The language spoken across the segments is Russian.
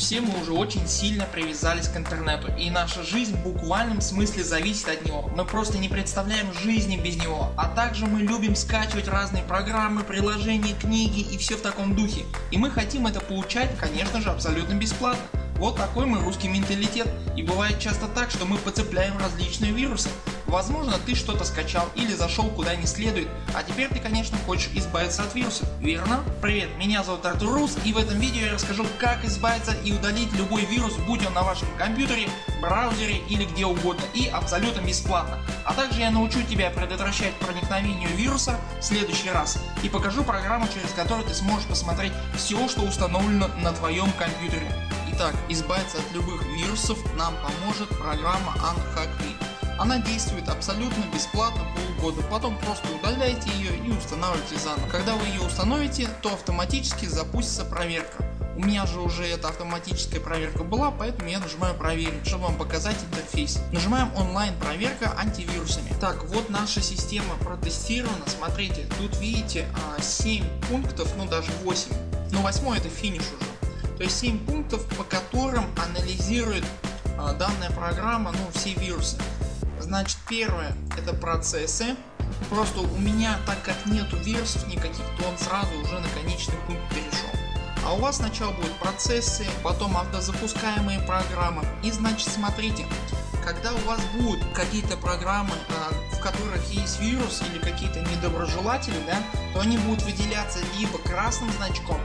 Все мы уже очень сильно привязались к интернету и наша жизнь в буквальном смысле зависит от него. Мы просто не представляем жизни без него. А также мы любим скачивать разные программы, приложения, книги и все в таком духе. И мы хотим это получать конечно же абсолютно бесплатно. Вот такой мы русский менталитет и бывает часто так, что мы подцепляем различные вирусы. Возможно ты что-то скачал или зашел куда не следует, а теперь ты конечно хочешь избавиться от вирусов, верно? Привет, меня зовут Артур Рус и в этом видео я расскажу как избавиться и удалить любой вирус будь он на вашем компьютере, браузере или где угодно и абсолютно бесплатно. А также я научу тебя предотвращать проникновение вируса в следующий раз и покажу программу через которую ты сможешь посмотреть все что установлено на твоем компьютере. Итак, избавиться от любых вирусов нам поможет программа Unhackly. Она действует абсолютно бесплатно полгода, потом просто удаляйте ее и устанавливайте заново. Когда вы ее установите, то автоматически запустится проверка. У меня же уже эта автоматическая проверка была, поэтому я нажимаю проверить, чтобы вам показать интерфейс. Нажимаем онлайн проверка антивирусами. Так вот наша система протестирована, смотрите тут видите 7 а, пунктов, ну даже 8, но 8 это финиш уже. То есть 7 пунктов по которым анализирует а, данная программа ну, все вирусы. Значит первое это процессы. Просто у меня так как нету вирусов никаких то он сразу уже на конечный пункт перешел. А у вас сначала будут процессы, потом автозапускаемые программы. И значит смотрите, когда у вас будут какие-то программы, а, в которых есть вирус или какие-то недоброжелатели, да, то они будут выделяться либо красным значком,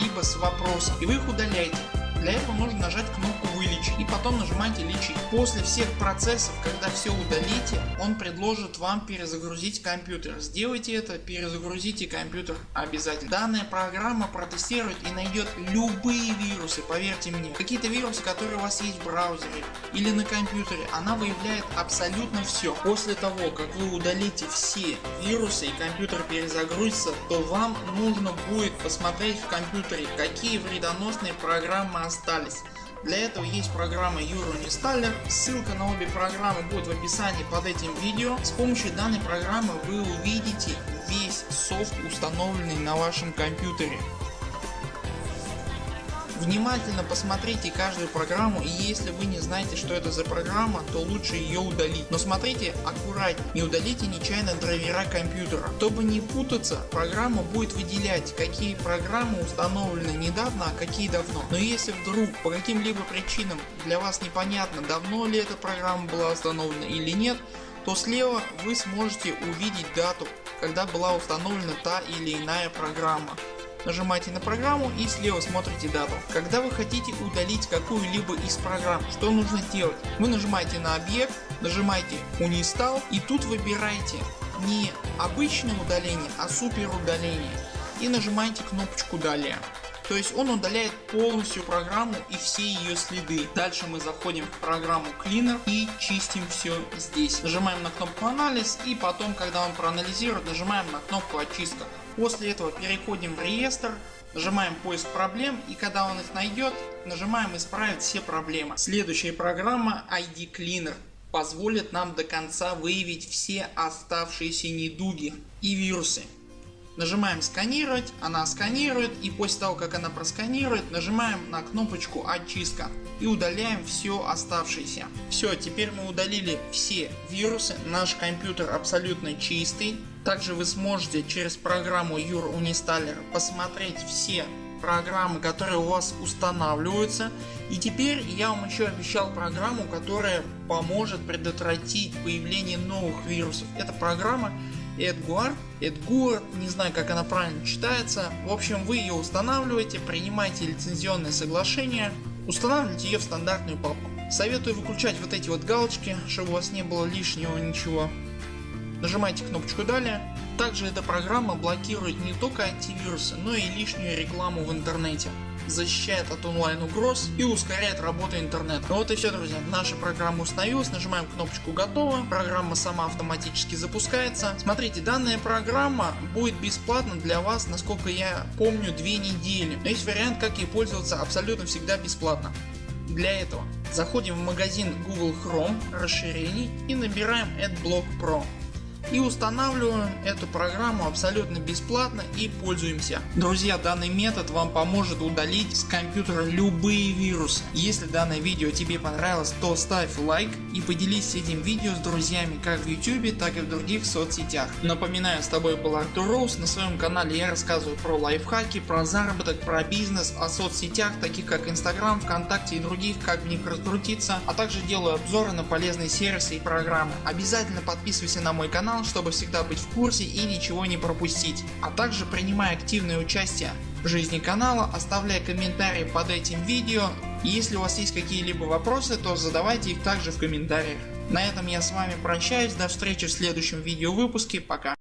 либо с вопросом и вы их удаляете. Для этого нужно нажать кнопку вылечить и потом нажимаете лечить. После всех процессов когда все удалите он предложит вам перезагрузить компьютер. Сделайте это перезагрузите компьютер обязательно. Данная программа протестирует и найдет любые вирусы поверьте мне. Какие-то вирусы которые у вас есть в браузере или на компьютере она выявляет абсолютно все. После того как вы удалите все вирусы и компьютер перезагрузится то вам нужно будет посмотреть в компьютере какие вредоносные программы остались. Для этого есть программа Euroinstaller. Ссылка на обе программы будет в описании под этим видео. С помощью данной программы вы увидите весь софт установленный на вашем компьютере. Внимательно посмотрите каждую программу и если вы не знаете что это за программа, то лучше ее удалить. Но смотрите аккуратнее, не удалите нечаянно драйвера компьютера. Чтобы не путаться, программа будет выделять какие программы установлены недавно, а какие давно. Но если вдруг по каким-либо причинам для вас непонятно давно ли эта программа была установлена или нет, то слева вы сможете увидеть дату когда была установлена та или иная программа нажимаете на программу и слева смотрите дату. Когда вы хотите удалить какую-либо из программ, что нужно делать? Вы нажимаете на объект, нажимаете Uninstall и тут выбираете не обычное удаление, а супер удаление и нажимаете кнопочку далее. То есть он удаляет полностью программу и все ее следы. Дальше мы заходим в программу Cleaner и чистим все здесь. Нажимаем на кнопку анализ и потом когда он проанализирует нажимаем на кнопку очистка. После этого переходим в реестр, нажимаем поиск проблем и когда он их найдет нажимаем исправить все проблемы. Следующая программа ID Cleaner позволит нам до конца выявить все оставшиеся недуги и вирусы. Нажимаем сканировать, она сканирует и после того как она просканирует нажимаем на кнопочку очистка и удаляем все оставшееся. Все теперь мы удалили все вирусы, наш компьютер абсолютно чистый. Также вы сможете через программу Your Unistaller посмотреть все программы которые у вас устанавливаются и теперь я вам еще обещал программу которая поможет предотвратить появление новых вирусов. Эта программа Эдгуар, Эдгуар, не знаю как она правильно читается. В общем вы ее устанавливаете, принимаете лицензионное соглашение, устанавливаете ее в стандартную папку. Советую выключать вот эти вот галочки, чтобы у вас не было лишнего ничего. Нажимайте кнопочку далее. Также эта программа блокирует не только антивирусы, но и лишнюю рекламу в интернете защищает от онлайн угроз и ускоряет работу интернета. Ну вот и все друзья, наша программа установилась, нажимаем кнопочку готово, программа сама автоматически запускается. Смотрите данная программа будет бесплатна для вас насколько я помню две недели. Но есть вариант как ей пользоваться абсолютно всегда бесплатно. Для этого заходим в магазин Google Chrome расширений и набираем AdBlock Pro. И устанавливаем эту программу абсолютно бесплатно и пользуемся. Друзья данный метод вам поможет удалить с компьютера любые вирусы. Если данное видео тебе понравилось то ставь лайк и поделись этим видео с друзьями как в YouTube так и в других соцсетях. Напоминаю с тобой был Артур Роуз. На своем канале я рассказываю про лайфхаки, про заработок, про бизнес, о соцсетях таких как Instagram, ВКонтакте и других, как в них раскрутиться, а также делаю обзоры на полезные сервисы и программы. Обязательно подписывайся на мой канал, чтобы всегда быть в курсе и ничего не пропустить. А также принимай активное участие в жизни канала, оставляй комментарии под этим видео. Если у вас есть какие-либо вопросы, то задавайте их также в комментариях. На этом я с вами прощаюсь, до встречи в следующем видео выпуске, пока.